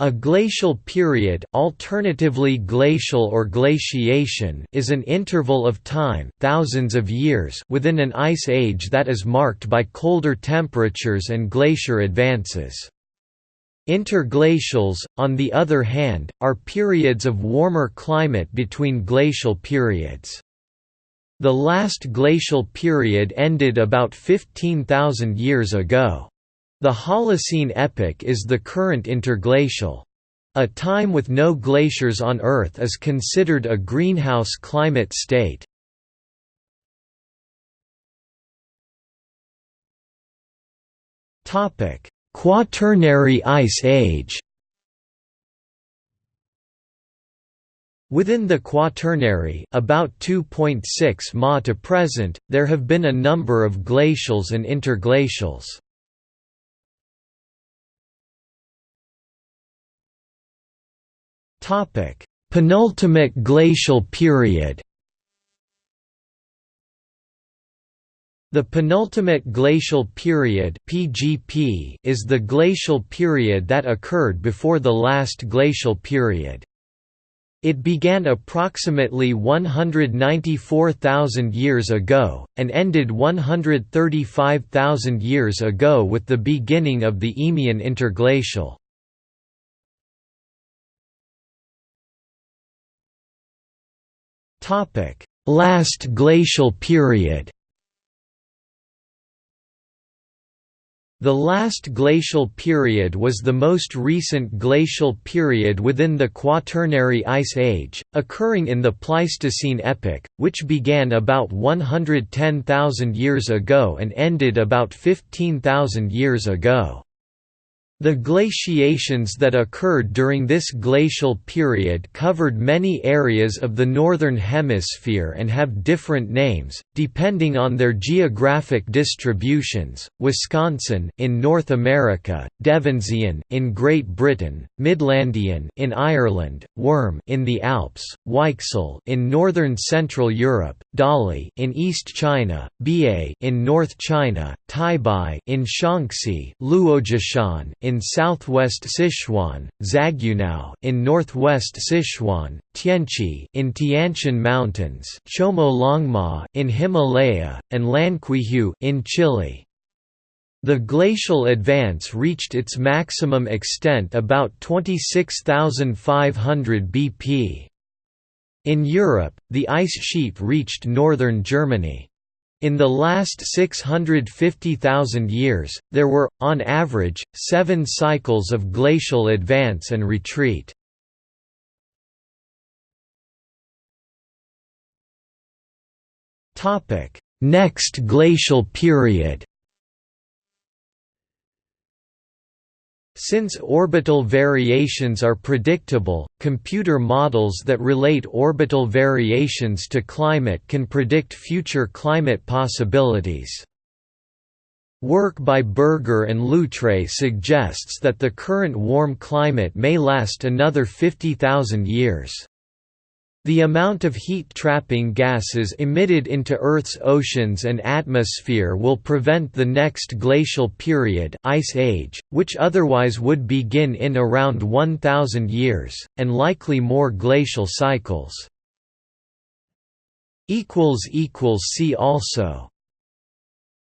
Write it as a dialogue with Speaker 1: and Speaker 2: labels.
Speaker 1: A glacial period alternatively glacial or glaciation is an interval of time thousands of years within an ice age that is marked by colder temperatures and glacier advances. Interglacials, on the other hand, are periods of warmer climate between glacial periods. The last glacial period ended about 15,000 years ago. The Holocene epoch is the current interglacial. A time with no glaciers on Earth is considered a greenhouse climate state. Quaternary Ice Age Within the Quaternary about 2.6 ma to present, there have been a number of glacials and interglacials. Penultimate glacial period. The penultimate glacial period (PGP) is the glacial period that occurred before the last glacial period. It began approximately 194,000 years ago, and ended 135,000 years ago with the beginning of the Eemian interglacial. Last glacial period The last glacial period was the most recent glacial period within the Quaternary Ice Age, occurring in the Pleistocene epoch, which began about 110,000 years ago and ended about 15,000 years ago. The glaciations that occurred during this glacial period covered many areas of the Northern Hemisphere and have different names, depending on their geographic distributions, Wisconsin in North America, Devensian in Great Britain, Midlandian in Ireland, Würm in the Alps, Weichsel in northern Central Europe, Dali in East China, Biei in North China, Taibai in Shaanxi, Luojiashan in southwest Sichuan, Zagunao in northwest Sichuan, Tianchi in Tianshan Mountains, Chomolungma in Himalaya, and Llanquihue in Chile. The glacial advance reached its maximum extent about 26,500 BP. In Europe, the ice sheet reached northern Germany. In the last 650,000 years, there were, on average, seven cycles of glacial advance and retreat. Next glacial period Since orbital variations are predictable, computer models that relate orbital variations to climate can predict future climate possibilities. Work by Berger and Loutre suggests that the current warm climate may last another 50,000 years. The amount of heat-trapping gases emitted into Earth's oceans and atmosphere will prevent the next glacial period ice age, which otherwise would begin in around 1,000 years, and likely more glacial cycles. See also